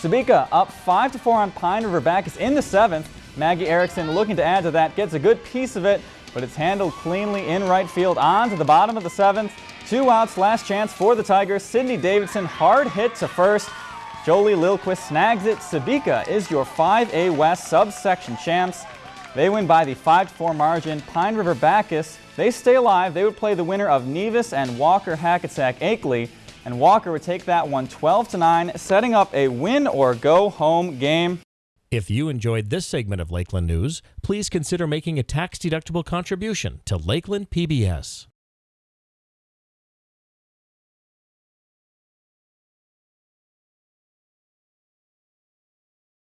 Sebeka up 5 to 4 on Pine River Backus in the seventh. Maggie Erickson looking to add to that, gets a good piece of it, but it's handled cleanly in right field on to the bottom of the seventh. Two outs, last chance for the Tigers. Sydney Davidson hard hit to first. Jolie Lilquist snags it. Sebeka is your 5A West subsection champs. They win by the 5-4 margin. Pine River Backus, they stay alive. They would play the winner of Nevis and Walker Hackensack Akeley. And Walker would take that one 12 to 9, setting up a win or go home game. If you enjoyed this segment of Lakeland News, please consider making a tax-deductible contribution to Lakeland PBS.